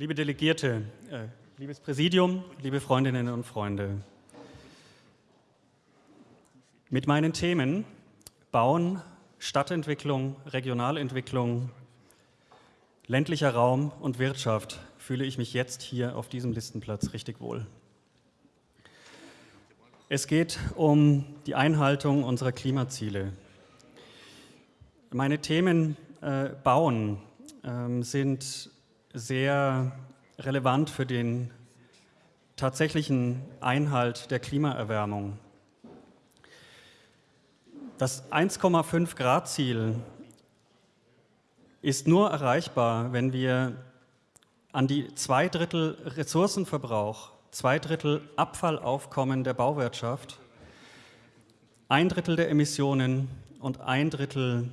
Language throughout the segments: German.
Liebe Delegierte, äh, liebes Präsidium, liebe Freundinnen und Freunde. Mit meinen Themen Bauen, Stadtentwicklung, Regionalentwicklung, ländlicher Raum und Wirtschaft fühle ich mich jetzt hier auf diesem Listenplatz richtig wohl. Es geht um die Einhaltung unserer Klimaziele. Meine Themen äh, Bauen äh, sind sehr relevant für den tatsächlichen Einhalt der Klimaerwärmung. Das 1,5 Grad Ziel ist nur erreichbar, wenn wir an die zwei Drittel Ressourcenverbrauch, zwei Drittel Abfallaufkommen der Bauwirtschaft, ein Drittel der Emissionen und ein Drittel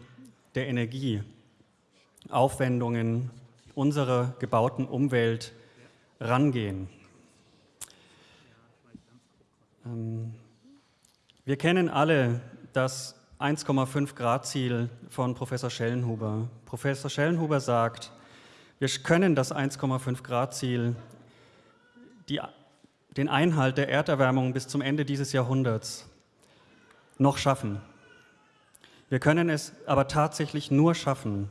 der Energieaufwendungen unserer gebauten Umwelt rangehen. Ähm, wir kennen alle das 1,5 Grad Ziel von Professor Schellenhuber. Professor Schellenhuber sagt, wir können das 1,5 Grad Ziel, die, den Einhalt der Erderwärmung bis zum Ende dieses Jahrhunderts noch schaffen. Wir können es aber tatsächlich nur schaffen,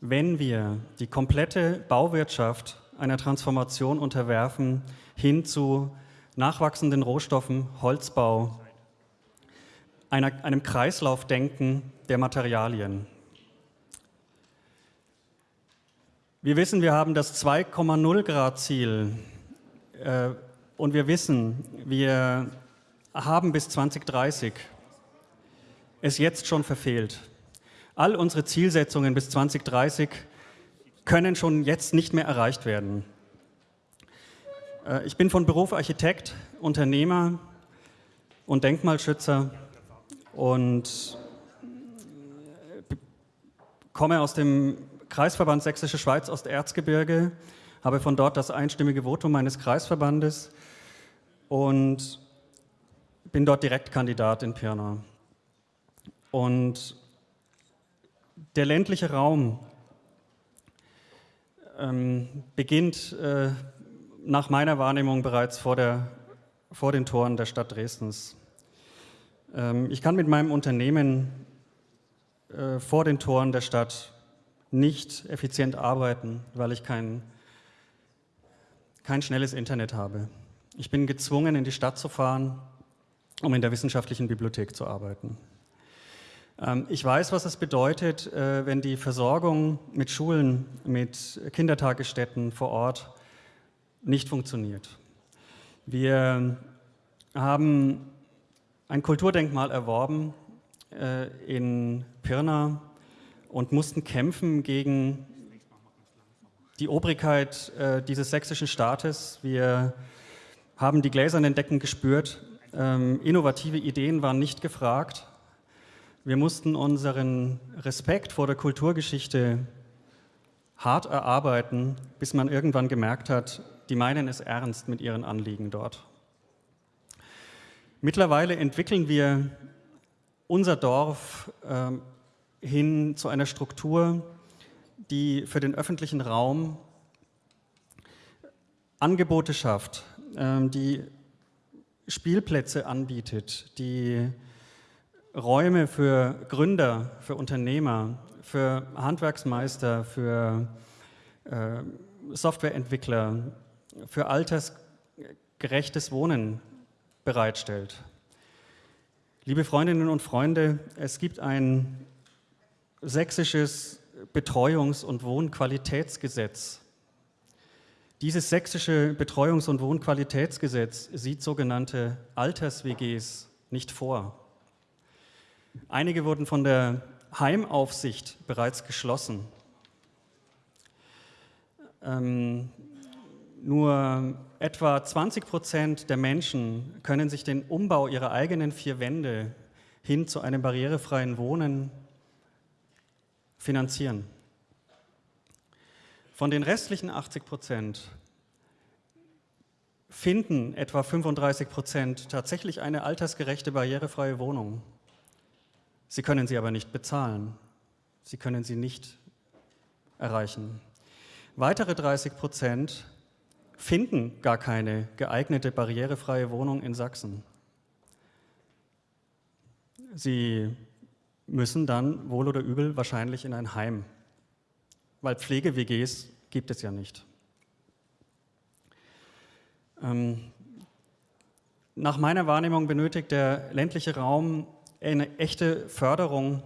wenn wir die komplette Bauwirtschaft einer Transformation unterwerfen hin zu nachwachsenden Rohstoffen, Holzbau, einer, einem Kreislaufdenken der Materialien. Wir wissen, wir haben das 2,0 Grad Ziel äh, und wir wissen, wir haben bis 2030 es jetzt schon verfehlt. All unsere Zielsetzungen bis 2030 können schon jetzt nicht mehr erreicht werden. Äh, ich bin von Beruf Architekt, Unternehmer und Denkmalschützer und komme aus dem Kreisverband Sächsische Schweiz Osterzgebirge, habe von dort das einstimmige Votum meines Kreisverbandes und bin dort Direktkandidat in Pirna. Und der ländliche Raum ähm, beginnt äh, nach meiner Wahrnehmung bereits vor, der, vor den Toren der Stadt Dresdens. Ähm, ich kann mit meinem Unternehmen äh, vor den Toren der Stadt nicht effizient arbeiten, weil ich kein, kein schnelles Internet habe. Ich bin gezwungen, in die Stadt zu fahren, um in der wissenschaftlichen Bibliothek zu arbeiten. Ähm, ich weiß, was es bedeutet, äh, wenn die Versorgung mit Schulen, mit Kindertagesstätten vor Ort nicht funktioniert. Wir haben ein Kulturdenkmal erworben äh, in Pirna und mussten kämpfen gegen die Obrigkeit äh, dieses sächsischen Staates. Wir haben die gläsernen Decken gespürt. Ähm, innovative Ideen waren nicht gefragt. Wir mussten unseren Respekt vor der Kulturgeschichte hart erarbeiten, bis man irgendwann gemerkt hat, die meinen es ernst mit ihren Anliegen dort. Mittlerweile entwickeln wir unser Dorf äh, hin zu einer Struktur, die für den öffentlichen Raum Angebote schafft, äh, die Spielplätze anbietet, die Räume für Gründer, für Unternehmer, für Handwerksmeister, für äh, Softwareentwickler, für altersgerechtes Wohnen bereitstellt. Liebe Freundinnen und Freunde, es gibt ein sächsisches Betreuungs- und Wohnqualitätsgesetz. Dieses sächsische Betreuungs- und Wohnqualitätsgesetz sieht sogenannte Alters-WGs nicht vor. Einige wurden von der Heimaufsicht bereits geschlossen. Ähm, nur etwa 20 Prozent der Menschen können sich den Umbau ihrer eigenen vier Wände hin zu einem barrierefreien Wohnen finanzieren. Von den restlichen 80 Prozent finden etwa 35 Prozent tatsächlich eine altersgerechte, barrierefreie Wohnung. Sie können sie aber nicht bezahlen. Sie können sie nicht erreichen. Weitere 30 Prozent finden gar keine geeignete barrierefreie Wohnung in Sachsen. Sie müssen dann wohl oder übel wahrscheinlich in ein Heim, weil Pflege-WGs gibt es ja nicht. Ähm, nach meiner Wahrnehmung benötigt der ländliche Raum eine echte Förderung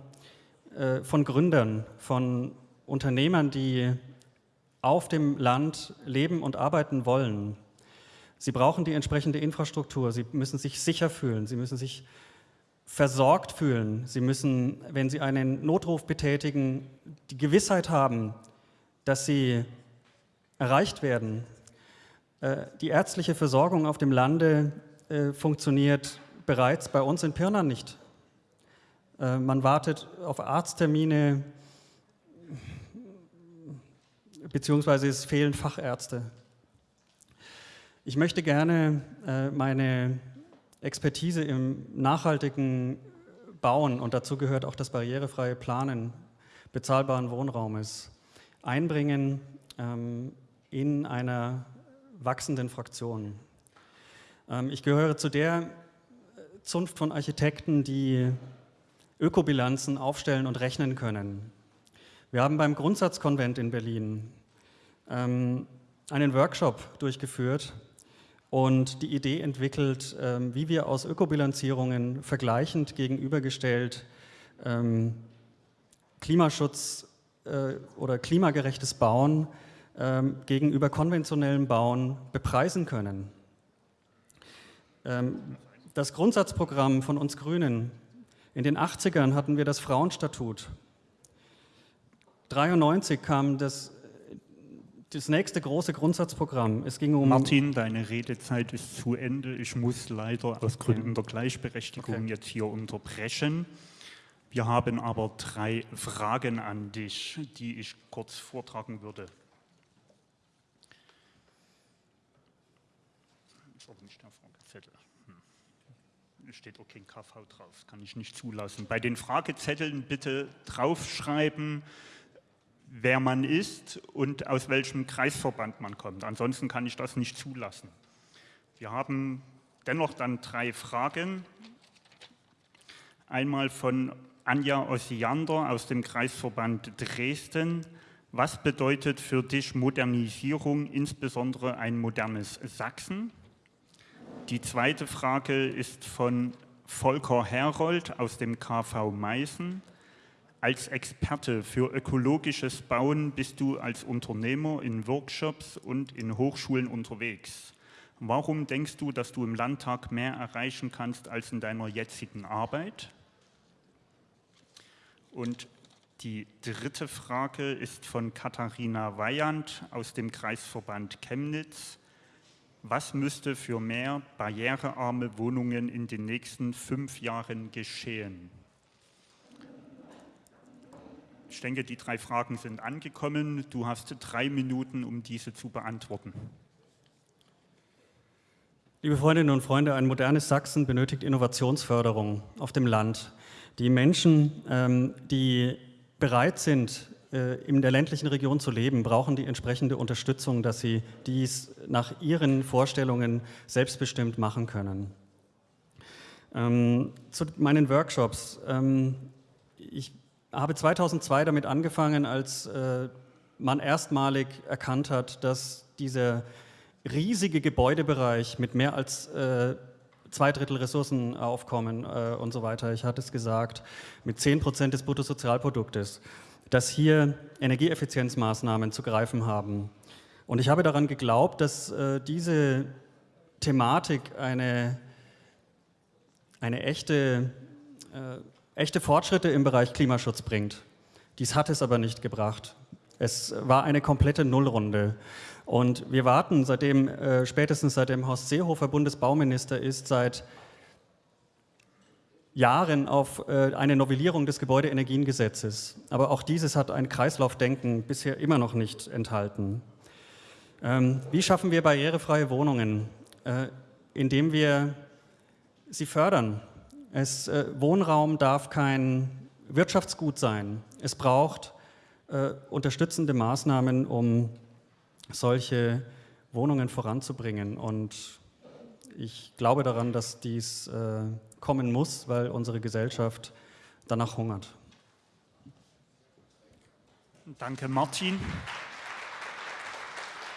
äh, von Gründern, von Unternehmern, die auf dem Land leben und arbeiten wollen. Sie brauchen die entsprechende Infrastruktur, sie müssen sich sicher fühlen, sie müssen sich versorgt fühlen, sie müssen, wenn sie einen Notruf betätigen, die Gewissheit haben, dass sie erreicht werden. Äh, die ärztliche Versorgung auf dem Lande äh, funktioniert bereits bei uns in Pirna nicht. Äh, man wartet auf Arzttermine, beziehungsweise es fehlen Fachärzte. Ich möchte gerne äh, meine Expertise im nachhaltigen Bauen, und dazu gehört auch das barrierefreie Planen bezahlbaren Wohnraumes, einbringen ähm, in einer wachsenden Fraktion. Ähm, ich gehöre zu der Zunft von Architekten, die Ökobilanzen aufstellen und rechnen können. Wir haben beim Grundsatzkonvent in Berlin ähm, einen Workshop durchgeführt und die Idee entwickelt, ähm, wie wir aus Ökobilanzierungen vergleichend gegenübergestellt ähm, Klimaschutz äh, oder klimagerechtes Bauen ähm, gegenüber konventionellem Bauen bepreisen können. Ähm, das Grundsatzprogramm von uns Grünen, in den 80ern hatten wir das Frauenstatut. 93 kam das, das nächste große Grundsatzprogramm. Es ging um Martin, deine Redezeit ist zu Ende. Ich muss leider aus Gründen der Gleichberechtigung okay. jetzt hier unterbrechen. Wir haben aber drei Fragen an dich, die ich kurz vortragen würde. Ist aber nicht der Fragezettel. Hm. Steht auch kein KV drauf, kann ich nicht zulassen. Bei den Fragezetteln bitte draufschreiben, wer man ist und aus welchem Kreisverband man kommt. Ansonsten kann ich das nicht zulassen. Wir haben dennoch dann drei Fragen. Einmal von Anja Ossiander aus dem Kreisverband Dresden. Was bedeutet für dich Modernisierung, insbesondere ein modernes Sachsen? Die zweite Frage ist von Volker Herold aus dem KV Meißen. Als Experte für ökologisches Bauen bist du als Unternehmer in Workshops und in Hochschulen unterwegs. Warum denkst du, dass du im Landtag mehr erreichen kannst als in deiner jetzigen Arbeit? Und die dritte Frage ist von Katharina Weyand aus dem Kreisverband Chemnitz. Was müsste für mehr barrierearme Wohnungen in den nächsten fünf Jahren geschehen? Ich denke, die drei Fragen sind angekommen. Du hast drei Minuten, um diese zu beantworten. Liebe Freundinnen und Freunde, ein modernes Sachsen benötigt Innovationsförderung auf dem Land. Die Menschen, ähm, die bereit sind, in der ländlichen Region zu leben, brauchen die entsprechende Unterstützung, dass sie dies nach ihren Vorstellungen selbstbestimmt machen können. Ähm, zu meinen Workshops. Ähm, ich habe 2002 damit angefangen, als äh, man erstmalig erkannt hat, dass dieser riesige Gebäudebereich mit mehr als äh, zwei Drittel Ressourcenaufkommen äh, und so weiter, ich hatte es gesagt, mit 10 Prozent des Bruttosozialproduktes, dass hier Energieeffizienzmaßnahmen zu greifen haben. Und ich habe daran geglaubt, dass äh, diese Thematik eine, eine echte äh, echte Fortschritte im Bereich Klimaschutz bringt. Dies hat es aber nicht gebracht. Es war eine komplette Nullrunde. Und wir warten seitdem, äh, spätestens seitdem Horst Seehofer Bundesbauminister ist, seit Jahren auf äh, eine Novellierung des Gebäudeenergiengesetzes. Aber auch dieses hat ein Kreislaufdenken bisher immer noch nicht enthalten. Ähm, wie schaffen wir barrierefreie Wohnungen? Äh, indem wir sie fördern, es, äh, Wohnraum darf kein Wirtschaftsgut sein. Es braucht unterstützende Maßnahmen, um solche Wohnungen voranzubringen. Und ich glaube daran, dass dies äh, kommen muss, weil unsere Gesellschaft danach hungert. Danke, Martin.